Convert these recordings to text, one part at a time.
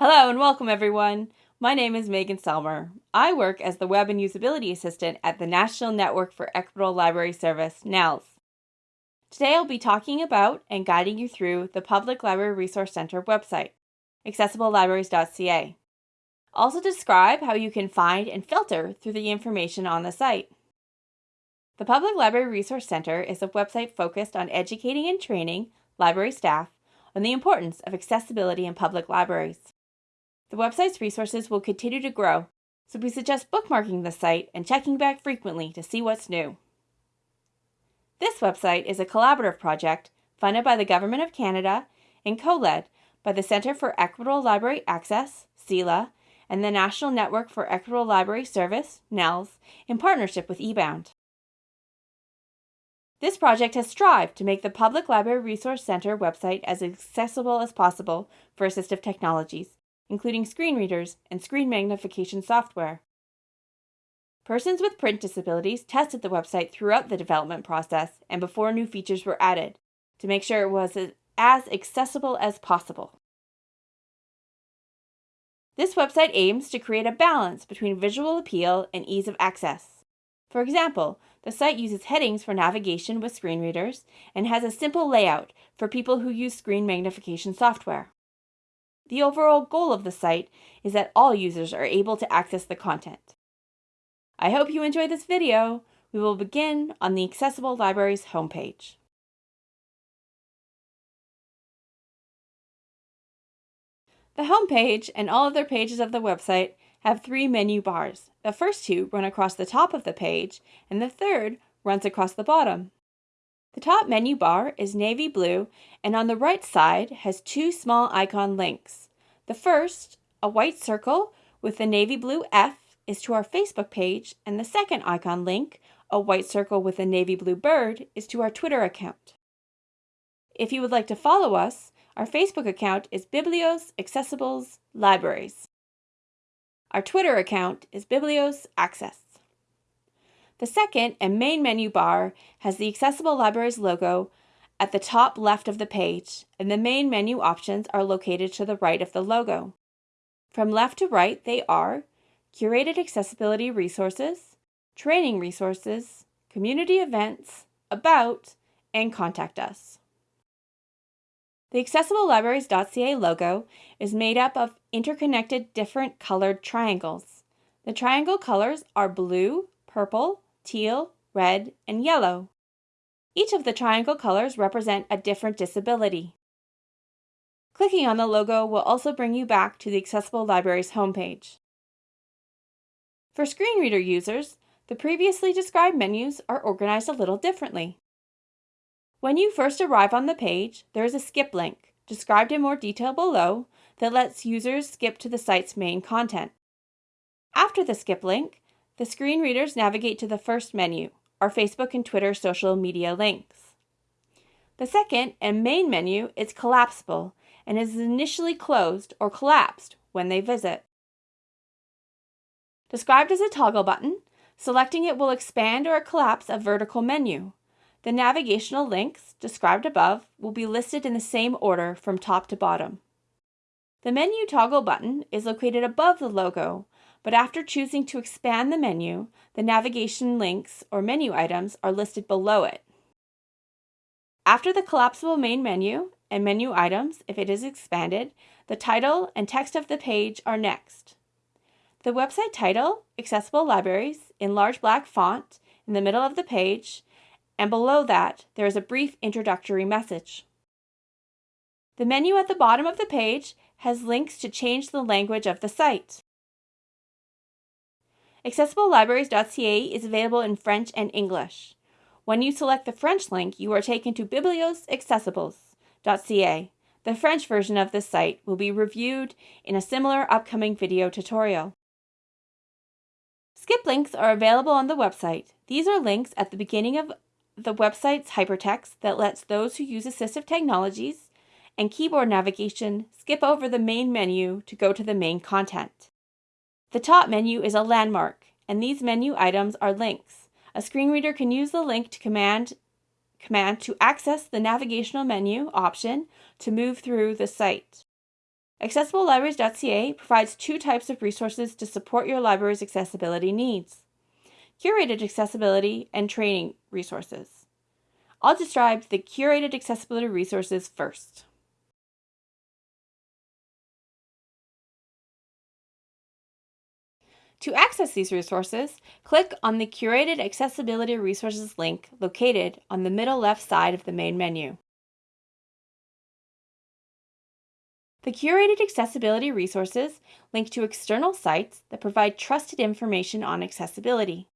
Hello and welcome everyone. My name is Megan Selmer. I work as the Web and Usability Assistant at the National Network for Equitable Library Service, NNELS. Today I'll be talking about and guiding you through the Public Library Resource Center website, accessiblelibraries.ca. Also describe how you can find and filter through the information on the site. The Public Library Resource Center is a website focused on educating and training library staff on the importance of accessibility in public libraries. The website's resources will continue to grow, so we suggest bookmarking the site and checking back frequently to see what's new. This website is a collaborative project funded by the Government of Canada and co-led by the Centre for Equitable Library Access, CELA, and the National Network for Equitable Library Service, NNELS, in partnership with eBound. This project has strived to make the Public Library Resource Center website as accessible as possible for assistive technologies, including screen readers and screen magnification software. Persons with print disabilities tested the website throughout the development process and before new features were added to make sure it was as accessible as possible. This website aims to create a balance between visual appeal and ease of access. For example, the site uses headings for navigation with screen readers and has a simple layout for people who use screen magnification software. The overall goal of the site is that all users are able to access the content. I hope you enjoyed this video. We will begin on the Accessible Libraries homepage. The homepage and all other pages of the website have three menu bars. The first two run across the top of the page, and the third runs across the bottom. The top menu bar is navy blue, and on the right side has two small icon links. The first, a white circle with the navy blue F, is to our Facebook page, and the second icon link, a white circle with a navy blue bird, is to our Twitter account. If you would like to follow us, our Facebook account is Biblios Accessibles Libraries. Our Twitter account is Biblios Access. The second and main menu bar has the Accessible Libraries logo at the top left of the page, and the main menu options are located to the right of the logo. From left to right, they are curated accessibility resources, training resources, community events, about, and contact us. The AccessibleLibraries.ca logo is made up of interconnected different colored triangles. The triangle colors are blue, purple, teal, red, and yellow. Each of the triangle colors represent a different disability. Clicking on the logo will also bring you back to the Accessible Libraries homepage. For screen reader users, the previously described menus are organized a little differently. When you first arrive on the page, there is a skip link, described in more detail below, that lets users skip to the site's main content. After the skip link, the screen readers navigate to the first menu, our Facebook and Twitter social media links. The second and main menu is collapsible and is initially closed or collapsed when they visit. Described as a toggle button, selecting it will expand or collapse a vertical menu, the navigational links, described above, will be listed in the same order from top to bottom. The menu toggle button is located above the logo, but after choosing to expand the menu, the navigation links or menu items are listed below it. After the collapsible main menu and menu items, if it is expanded, the title and text of the page are next. The website title, Accessible Libraries, in large black font in the middle of the page, and below that, there is a brief introductory message. The menu at the bottom of the page has links to change the language of the site. AccessibleLibraries.ca is available in French and English. When you select the French link, you are taken to bibliosaccessibles.ca. The French version of this site will be reviewed in a similar upcoming video tutorial. Skip links are available on the website. These are links at the beginning of the website's hypertext that lets those who use assistive technologies and keyboard navigation skip over the main menu to go to the main content. The top menu is a landmark, and these menu items are links. A screen reader can use the link to command, command to access the navigational menu option to move through the site. AccessibleLibraries.ca provides two types of resources to support your library's accessibility needs curated accessibility and training resources. I'll describe the curated accessibility resources first. To access these resources, click on the Curated Accessibility Resources link located on the middle left side of the main menu. The curated accessibility resources link to external sites that provide trusted information on accessibility.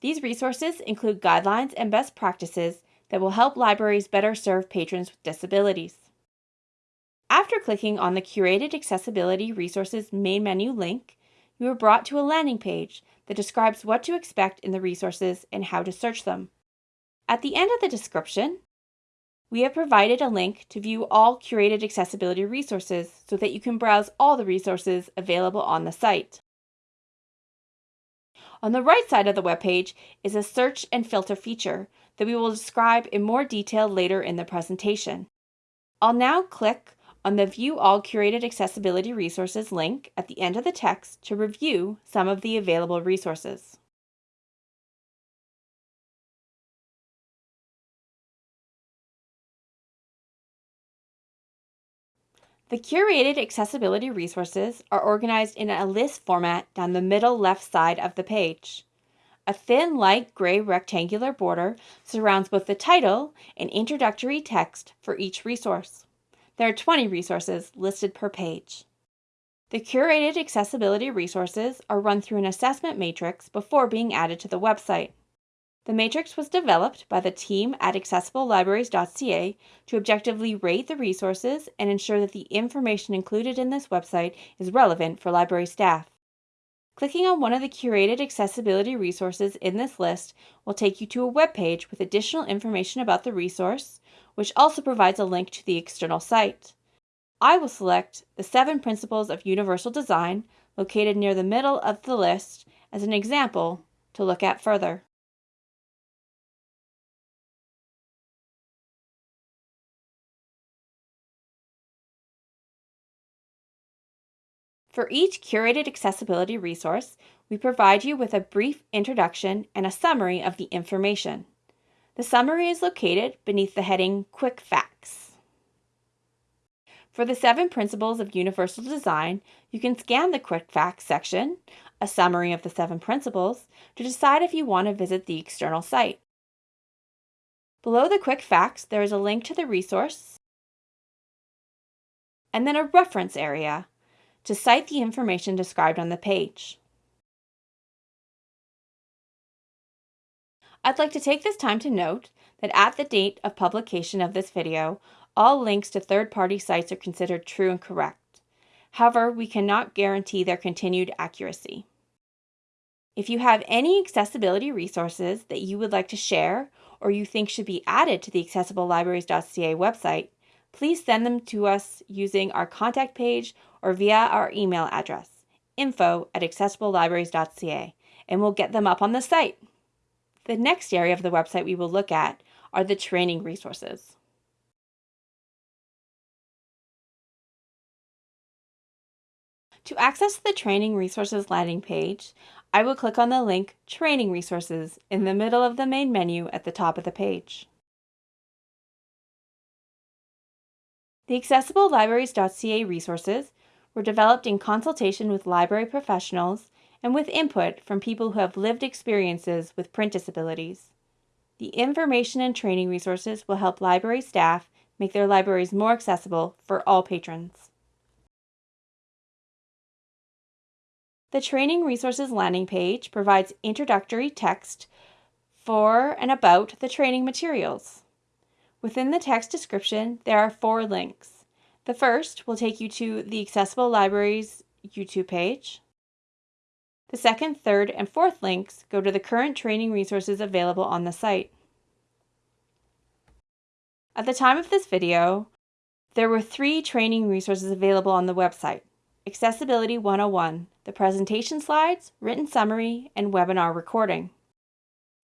These resources include guidelines and best practices that will help libraries better serve patrons with disabilities. After clicking on the Curated Accessibility Resources main menu link, you are brought to a landing page that describes what to expect in the resources and how to search them. At the end of the description, we have provided a link to view all curated accessibility resources so that you can browse all the resources available on the site. On the right side of the webpage is a search and filter feature that we will describe in more detail later in the presentation. I'll now click on the View All Curated Accessibility Resources link at the end of the text to review some of the available resources. The curated accessibility resources are organized in a list format down the middle left side of the page. A thin light gray rectangular border surrounds both the title and introductory text for each resource. There are 20 resources listed per page. The curated accessibility resources are run through an assessment matrix before being added to the website. The matrix was developed by the team at accessiblelibraries.ca to objectively rate the resources and ensure that the information included in this website is relevant for library staff. Clicking on one of the curated accessibility resources in this list will take you to a web page with additional information about the resource, which also provides a link to the external site. I will select the seven principles of universal design located near the middle of the list as an example to look at further. For each curated accessibility resource, we provide you with a brief introduction and a summary of the information. The summary is located beneath the heading Quick Facts. For the seven principles of universal design, you can scan the Quick Facts section, a summary of the seven principles, to decide if you want to visit the external site. Below the Quick Facts, there is a link to the resource, and then a reference area to cite the information described on the page. I'd like to take this time to note that at the date of publication of this video, all links to third-party sites are considered true and correct. However, we cannot guarantee their continued accuracy. If you have any accessibility resources that you would like to share or you think should be added to the accessiblelibraries.ca website, please send them to us using our contact page or via our email address, info at accessiblelibraries.ca, and we'll get them up on the site. The next area of the website we will look at are the training resources. To access the Training Resources landing page, I will click on the link Training Resources in the middle of the main menu at the top of the page. The AccessibleLibraries.ca resources were developed in consultation with library professionals and with input from people who have lived experiences with print disabilities. The information and training resources will help library staff make their libraries more accessible for all patrons. The Training Resources landing page provides introductory text for and about the training materials. Within the text description, there are four links. The first will take you to the Accessible Libraries YouTube page. The second, third, and fourth links go to the current training resources available on the site. At the time of this video, there were three training resources available on the website. Accessibility 101, the presentation slides, written summary, and webinar recording.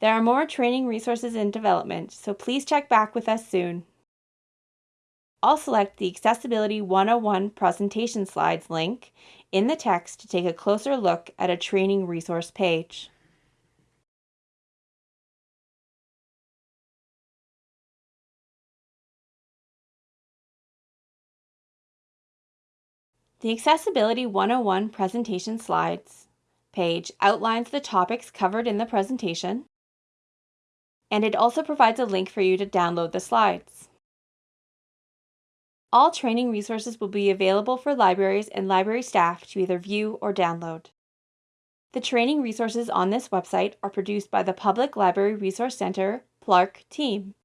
There are more training resources in development, so please check back with us soon. I'll select the Accessibility 101 Presentation Slides link in the text to take a closer look at a training resource page. The Accessibility 101 Presentation Slides page outlines the topics covered in the presentation, and it also provides a link for you to download the slides. All training resources will be available for libraries and library staff to either view or download. The training resources on this website are produced by the Public Library Resource Center PLARC team.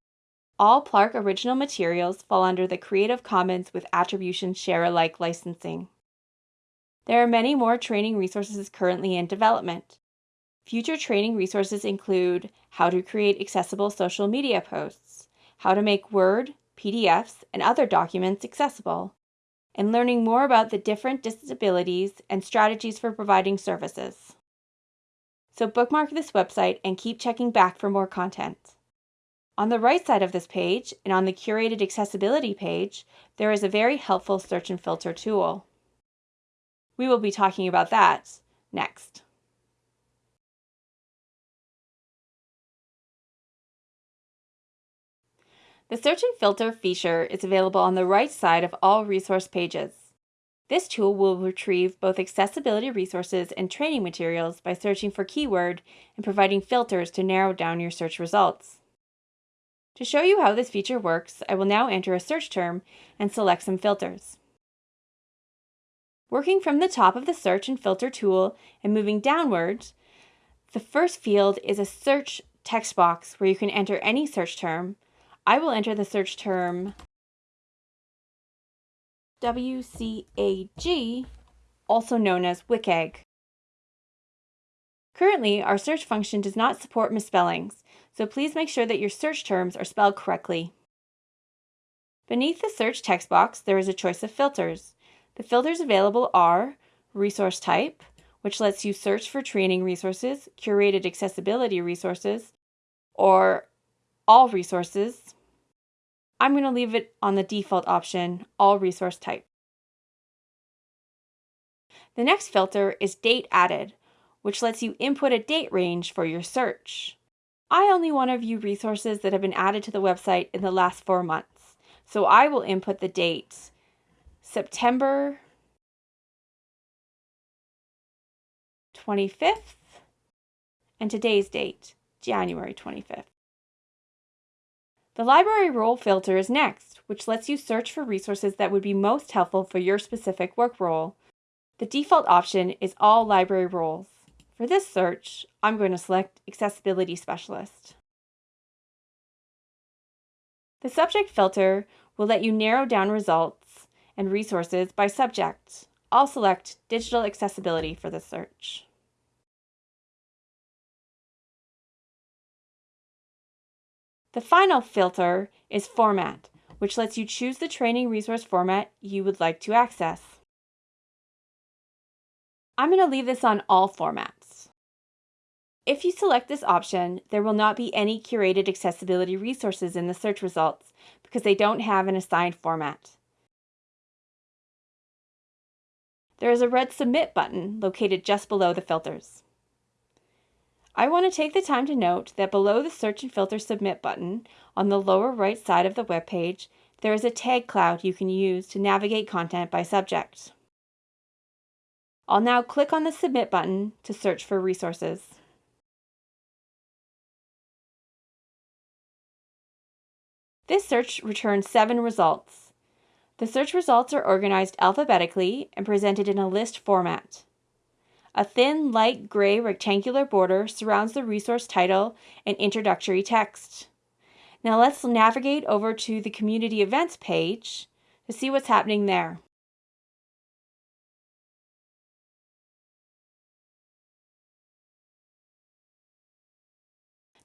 All PLARC original materials fall under the Creative Commons with Attribution Share Alike licensing. There are many more training resources currently in development. Future training resources include how to create accessible social media posts, how to make Word, PDFs, and other documents accessible, and learning more about the different disabilities and strategies for providing services. So bookmark this website and keep checking back for more content. On the right side of this page and on the curated accessibility page, there is a very helpful search and filter tool. We will be talking about that next. The search and filter feature is available on the right side of all resource pages. This tool will retrieve both accessibility resources and training materials by searching for keyword and providing filters to narrow down your search results. To show you how this feature works, I will now enter a search term and select some filters. Working from the top of the search and filter tool and moving downwards, the first field is a search text box where you can enter any search term. I will enter the search term WCAG, also known as WCAG. Currently, our search function does not support misspellings, so please make sure that your search terms are spelled correctly. Beneath the search text box, there is a choice of filters. The filters available are Resource Type, which lets you search for training resources, curated accessibility resources, or all resources. I'm going to leave it on the default option, All Resource Type. The next filter is Date Added, which lets you input a date range for your search. I only want to view resources that have been added to the website in the last four months, so I will input the dates September 25th and today's date, January 25th. The library role filter is next, which lets you search for resources that would be most helpful for your specific work role. The default option is all library roles. For this search, I'm going to select Accessibility Specialist. The subject filter will let you narrow down results and resources by subject. I'll select Digital Accessibility for this search. The final filter is Format, which lets you choose the training resource format you would like to access. I'm going to leave this on all formats. If you select this option, there will not be any curated accessibility resources in the search results because they don't have an assigned format. There is a red Submit button located just below the filters. I want to take the time to note that below the Search and Filter Submit button on the lower right side of the web page, there is a tag cloud you can use to navigate content by subject. I'll now click on the Submit button to search for resources. This search returns seven results. The search results are organized alphabetically and presented in a list format. A thin, light gray rectangular border surrounds the resource title and introductory text. Now let's navigate over to the Community Events page to see what's happening there.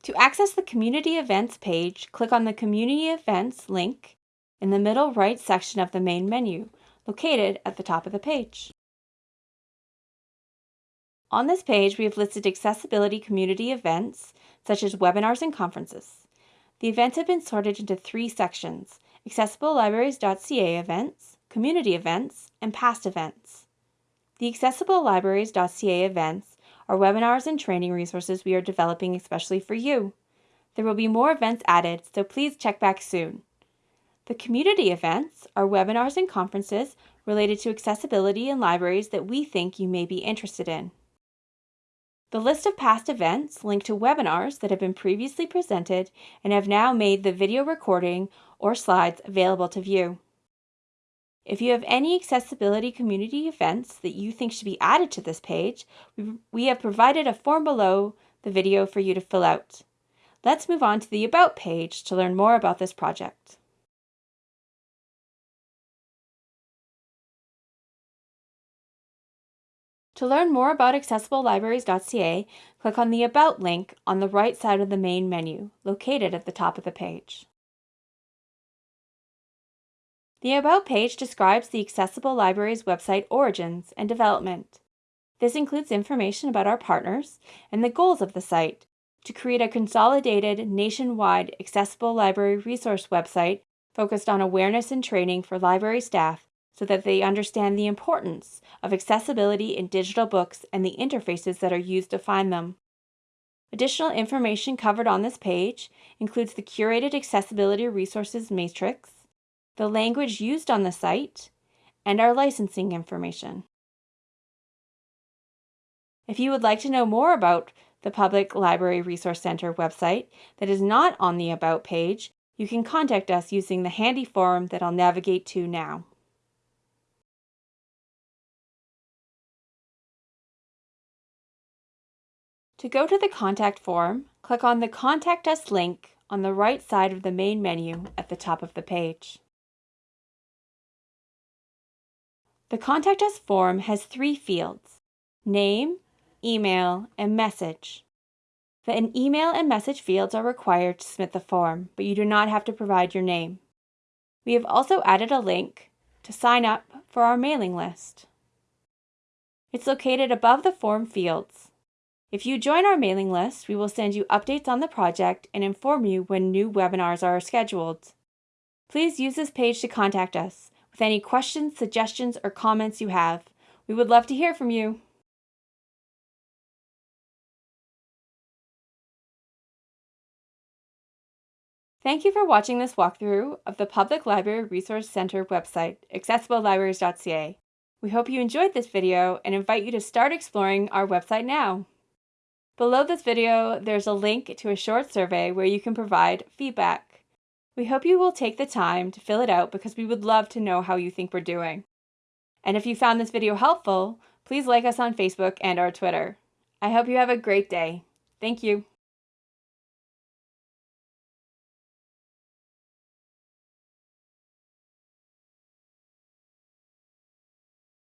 To access the Community Events page, click on the Community Events link in the middle right section of the main menu, located at the top of the page. On this page, we have listed accessibility community events, such as webinars and conferences. The events have been sorted into three sections, accessiblelibraries.ca events, community events, and past events. The accessiblelibraries.ca events are webinars and training resources we are developing especially for you. There will be more events added, so please check back soon. The community events are webinars and conferences related to accessibility in libraries that we think you may be interested in. The list of past events link to webinars that have been previously presented and have now made the video recording or slides available to view. If you have any accessibility community events that you think should be added to this page, we have provided a form below the video for you to fill out. Let's move on to the About page to learn more about this project. To learn more about accessiblelibraries.ca, click on the About link on the right side of the main menu, located at the top of the page. The About page describes the Accessible Libraries website origins and development. This includes information about our partners and the goals of the site to create a consolidated, nationwide accessible library resource website focused on awareness and training for library staff so that they understand the importance of accessibility in digital books and the interfaces that are used to find them. Additional information covered on this page includes the curated accessibility resources matrix, the language used on the site, and our licensing information. If you would like to know more about the Public Library Resource Center website that is not on the About page, you can contact us using the handy form that I'll navigate to now. To go to the contact form, click on the Contact Us link on the right side of the main menu at the top of the page. The Contact Us form has three fields, name, email, and message. The email and message fields are required to submit the form, but you do not have to provide your name. We have also added a link to sign up for our mailing list. It's located above the form fields. If you join our mailing list, we will send you updates on the project and inform you when new webinars are scheduled. Please use this page to contact us with any questions, suggestions, or comments you have. We would love to hear from you. Thank you for watching this walkthrough of the Public Library Resource Center website, accessiblelibraries.ca. We hope you enjoyed this video and invite you to start exploring our website now. Below this video, there's a link to a short survey where you can provide feedback. We hope you will take the time to fill it out because we would love to know how you think we're doing. And if you found this video helpful, please like us on Facebook and our Twitter. I hope you have a great day. Thank you.